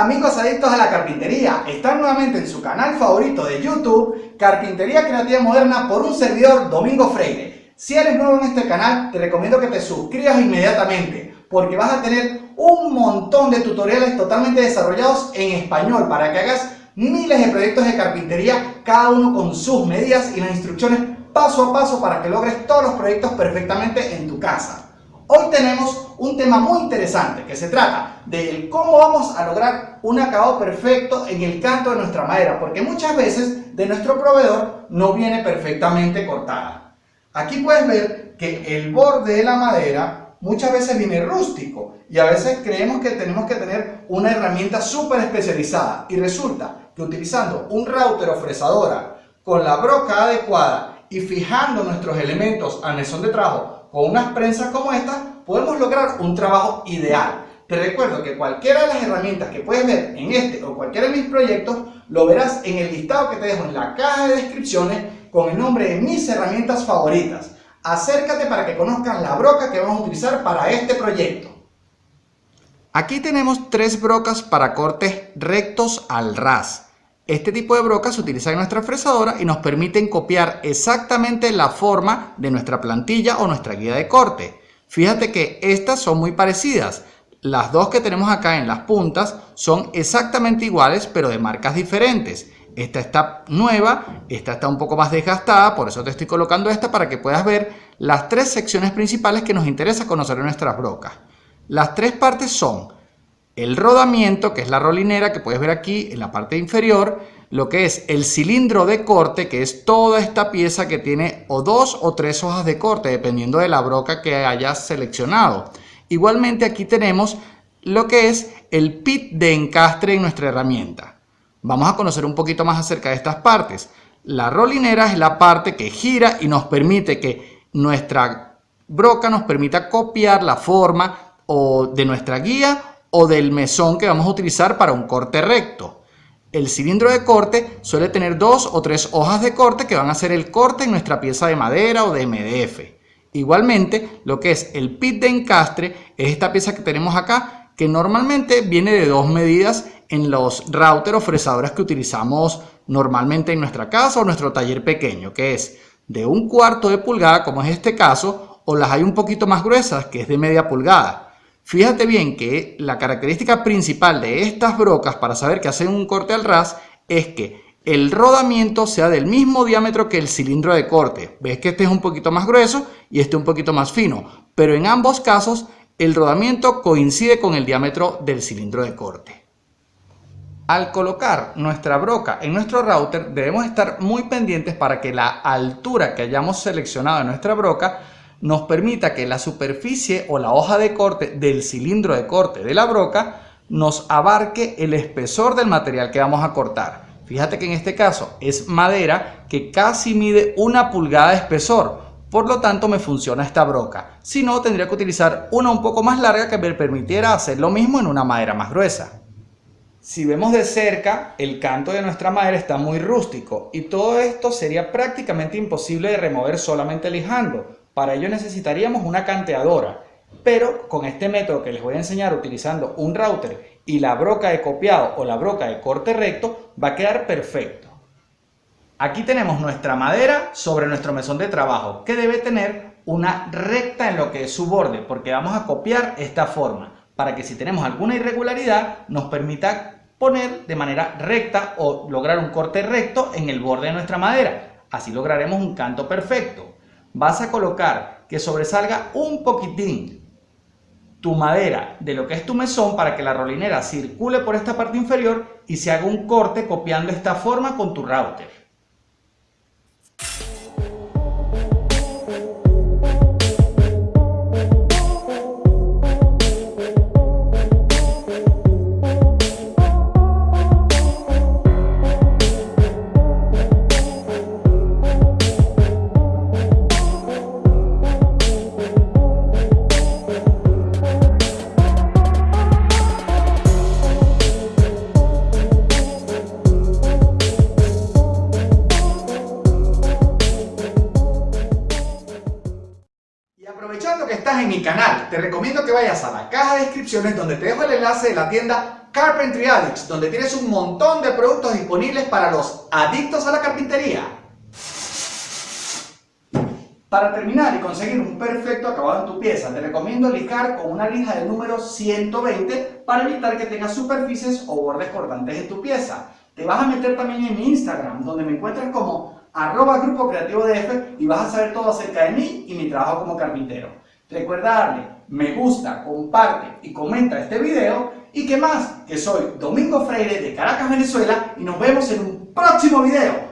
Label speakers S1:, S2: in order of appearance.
S1: Amigos adictos a la carpintería, están nuevamente en su canal favorito de YouTube, Carpintería Creativa Moderna por un servidor Domingo Freire. Si eres nuevo en este canal, te recomiendo que te suscribas inmediatamente, porque vas a tener un montón de tutoriales totalmente desarrollados en español para que hagas miles de proyectos de carpintería, cada uno con sus medidas y las instrucciones paso a paso para que logres todos los proyectos perfectamente en tu casa. Hoy tenemos un tema muy interesante que se trata de cómo vamos a lograr un acabado perfecto en el canto de nuestra madera, porque muchas veces de nuestro proveedor no viene perfectamente cortada. Aquí puedes ver que el borde de la madera muchas veces viene rústico y a veces creemos que tenemos que tener una herramienta súper especializada y resulta que utilizando un router o fresadora con la broca adecuada y fijando nuestros elementos al mesón de trabajo con unas prensas como esta podemos lograr un trabajo ideal. Te recuerdo que cualquiera de las herramientas que puedes ver en este o cualquiera de mis proyectos lo verás en el listado que te dejo en la caja de descripciones con el nombre de mis herramientas favoritas. Acércate para que conozcan la broca que vamos a utilizar para este proyecto. Aquí tenemos tres brocas para cortes rectos al ras. Este tipo de brocas se utiliza en nuestra fresadora y nos permiten copiar exactamente la forma de nuestra plantilla o nuestra guía de corte. Fíjate que estas son muy parecidas. Las dos que tenemos acá en las puntas son exactamente iguales pero de marcas diferentes. Esta está nueva, esta está un poco más desgastada, por eso te estoy colocando esta para que puedas ver las tres secciones principales que nos interesa conocer en nuestras brocas. Las tres partes son el rodamiento, que es la rolinera que puedes ver aquí en la parte inferior, lo que es el cilindro de corte, que es toda esta pieza que tiene o dos o tres hojas de corte, dependiendo de la broca que hayas seleccionado. Igualmente aquí tenemos lo que es el pit de encastre en nuestra herramienta. Vamos a conocer un poquito más acerca de estas partes. La rolinera es la parte que gira y nos permite que nuestra broca nos permita copiar la forma o de nuestra guía o del mesón que vamos a utilizar para un corte recto. El cilindro de corte suele tener dos o tres hojas de corte que van a hacer el corte en nuestra pieza de madera o de MDF. Igualmente, lo que es el pit de encastre es esta pieza que tenemos acá, que normalmente viene de dos medidas en los router o fresadoras que utilizamos normalmente en nuestra casa o nuestro taller pequeño, que es de un cuarto de pulgada, como es este caso, o las hay un poquito más gruesas, que es de media pulgada. Fíjate bien que la característica principal de estas brocas para saber que hacen un corte al ras es que el rodamiento sea del mismo diámetro que el cilindro de corte. Ves que este es un poquito más grueso y este un poquito más fino, pero en ambos casos el rodamiento coincide con el diámetro del cilindro de corte. Al colocar nuestra broca en nuestro router debemos estar muy pendientes para que la altura que hayamos seleccionado en nuestra broca nos permita que la superficie o la hoja de corte del cilindro de corte de la broca nos abarque el espesor del material que vamos a cortar. Fíjate que en este caso es madera que casi mide una pulgada de espesor, por lo tanto me funciona esta broca. Si no, tendría que utilizar una un poco más larga que me permitiera hacer lo mismo en una madera más gruesa. Si vemos de cerca, el canto de nuestra madera está muy rústico y todo esto sería prácticamente imposible de remover solamente lijando, para ello necesitaríamos una canteadora, pero con este método que les voy a enseñar utilizando un router y la broca de copiado o la broca de corte recto va a quedar perfecto. Aquí tenemos nuestra madera sobre nuestro mesón de trabajo que debe tener una recta en lo que es su borde porque vamos a copiar esta forma para que si tenemos alguna irregularidad nos permita poner de manera recta o lograr un corte recto en el borde de nuestra madera. Así lograremos un canto perfecto vas a colocar que sobresalga un poquitín tu madera de lo que es tu mesón para que la rolinera circule por esta parte inferior y se haga un corte copiando esta forma con tu router. Mi canal, te recomiendo que vayas a la caja de descripciones donde te dejo el enlace de la tienda Carpentry Addicts, donde tienes un montón de productos disponibles para los adictos a la carpintería. Para terminar y conseguir un perfecto acabado en tu pieza, te recomiendo lijar con una lija del número 120 para evitar que tengas superficies o bordes cortantes en tu pieza. Te vas a meter también en mi Instagram, donde me encuentras como arroba grupo creativo DF y vas a saber todo acerca de mí y mi trabajo como carpintero. Recuerda me gusta, comparte y comenta este video y que más, que soy Domingo Freire de Caracas, Venezuela y nos vemos en un próximo video.